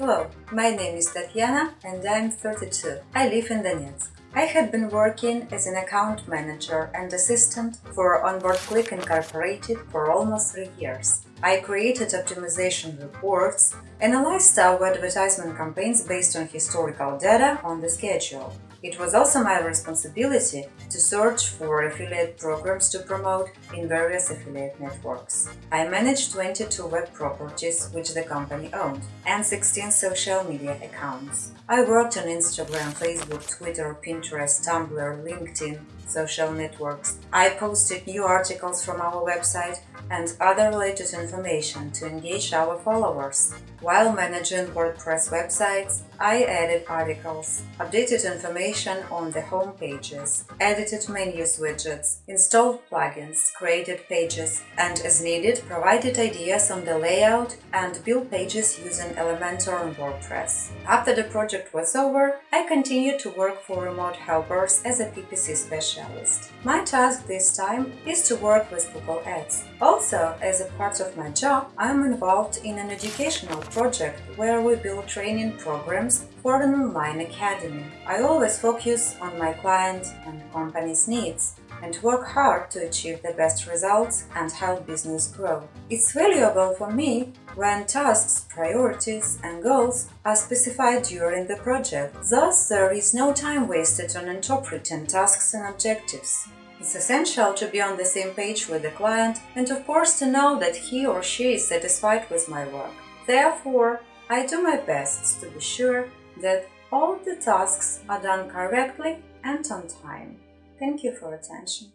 Hello, my name is Tatiana and I'm 32. I live in Donetsk. I had been working as an account manager and assistant for Onboard Click Incorporated for almost three years. I created optimization reports, analyzed our advertisement campaigns based on historical data on the schedule, it was also my responsibility to search for affiliate programs to promote in various affiliate networks. I managed 22 web properties which the company owned and 16 social media accounts. I worked on Instagram, Facebook, Twitter, Pinterest, Tumblr, LinkedIn, social networks. I posted new articles from our website and other related information to engage our followers. While managing WordPress websites, I added articles, updated information on the home pages, edited menus widgets, installed plugins, created pages, and as needed provided ideas on the layout and build pages using Elementor and WordPress. After the project was over, I continued to work for Remote Helpers as a PPC specialist. My task this time is to work with Google Ads. Also, as a part of my job, I am involved in an educational project where we build training programs for an online academy. I always focus on my client and company's needs and work hard to achieve the best results and help business grow. It's valuable for me when tasks, priorities and goals are specified during the project. Thus, there is no time wasted on interpreting tasks and objectives. It's essential to be on the same page with the client and of course to know that he or she is satisfied with my work. Therefore, I do my best to be sure that all the tasks are done correctly and on time. Thank you for attention.